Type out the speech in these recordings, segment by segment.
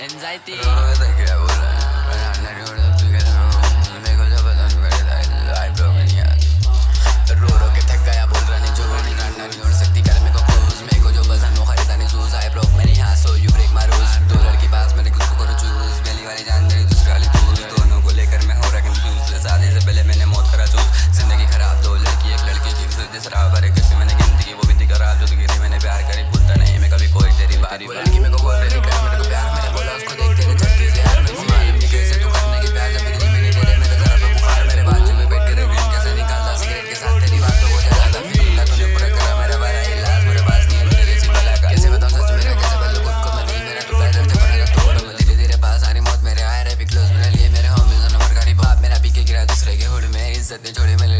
Anxiety. se te llore, me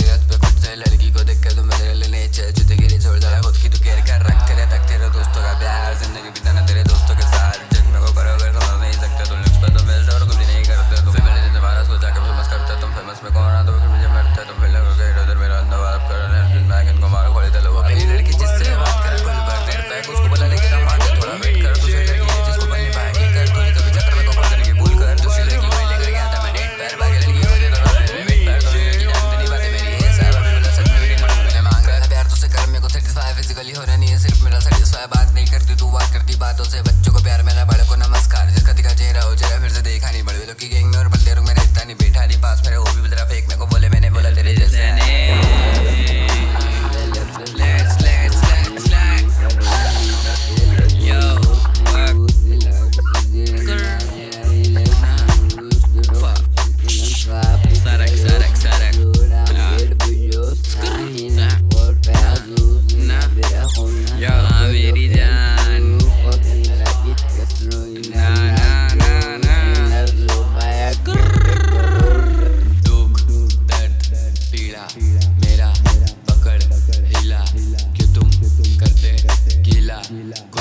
शुरुआत करती बातों से बच्चों को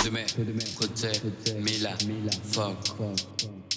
de mer, côté, mila, fuck.